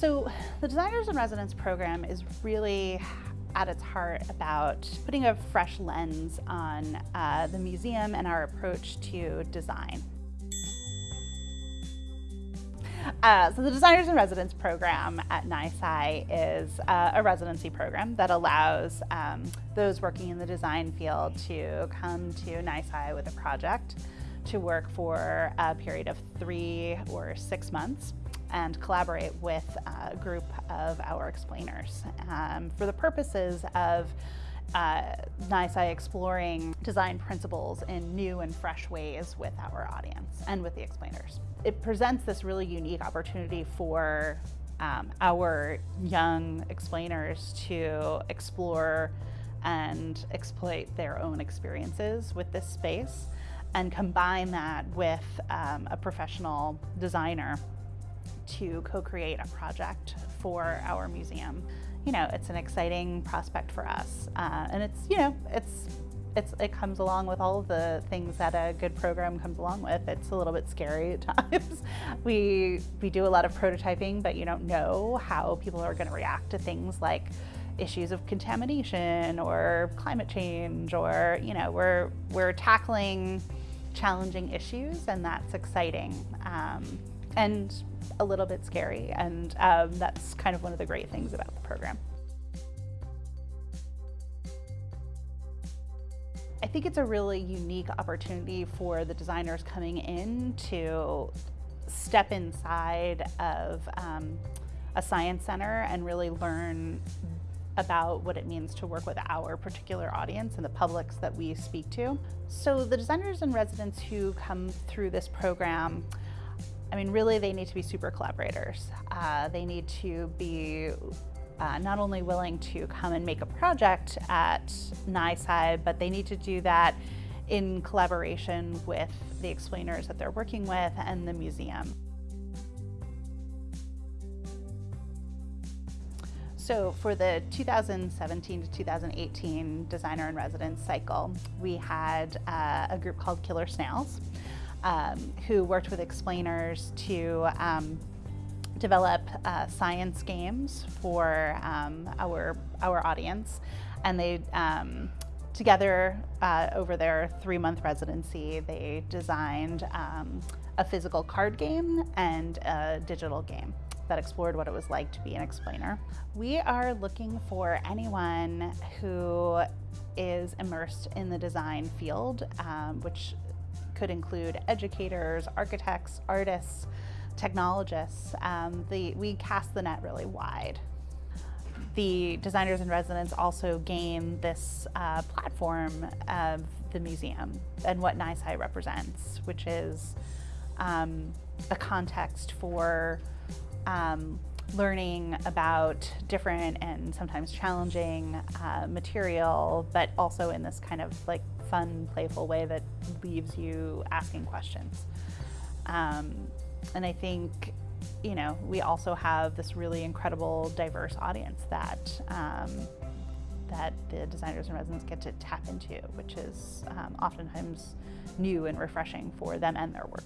So the Designers in Residence program is really at its heart about putting a fresh lens on uh, the museum and our approach to design. Uh, so the Designers in Residence program at NYSCI is uh, a residency program that allows um, those working in the design field to come to NYSCI with a project to work for a period of three or six months and collaborate with a group of our explainers um, for the purposes of uh, NYSCI exploring design principles in new and fresh ways with our audience and with the explainers. It presents this really unique opportunity for um, our young explainers to explore and exploit their own experiences with this space and combine that with um, a professional designer to co-create a project for our museum. You know, it's an exciting prospect for us. Uh, and it's, you know, it's, it's, it comes along with all of the things that a good program comes along with. It's a little bit scary at times. we, we do a lot of prototyping, but you don't know how people are gonna react to things like issues of contamination or climate change or, you know, we're, we're tackling challenging issues and that's exciting. Um, and a little bit scary, and um, that's kind of one of the great things about the program. I think it's a really unique opportunity for the designers coming in to step inside of um, a science center and really learn about what it means to work with our particular audience and the publics that we speak to. So the designers in residence who come through this program I mean, really, they need to be super collaborators. Uh, they need to be uh, not only willing to come and make a project at NYSCI, but they need to do that in collaboration with the explainers that they're working with and the museum. So for the 2017 to 2018 Designer in Residence cycle, we had uh, a group called Killer Snails um, who worked with explainers to um, develop uh, science games for um, our, our audience. And they, um, together uh, over their three month residency, they designed um, a physical card game and a digital game that explored what it was like to be an explainer. We are looking for anyone who is immersed in the design field, um, which could include educators, architects, artists, technologists. Um, the, we cast the net really wide. The designers in residence also gain this uh, platform of the museum and what NYSCI represents, which is um, a context for um, learning about different and sometimes challenging uh, material, but also in this kind of like fun, playful way that leaves you asking questions. Um, and I think, you know, we also have this really incredible, diverse audience that um, that the designers in residence get to tap into, which is um, oftentimes new and refreshing for them and their work.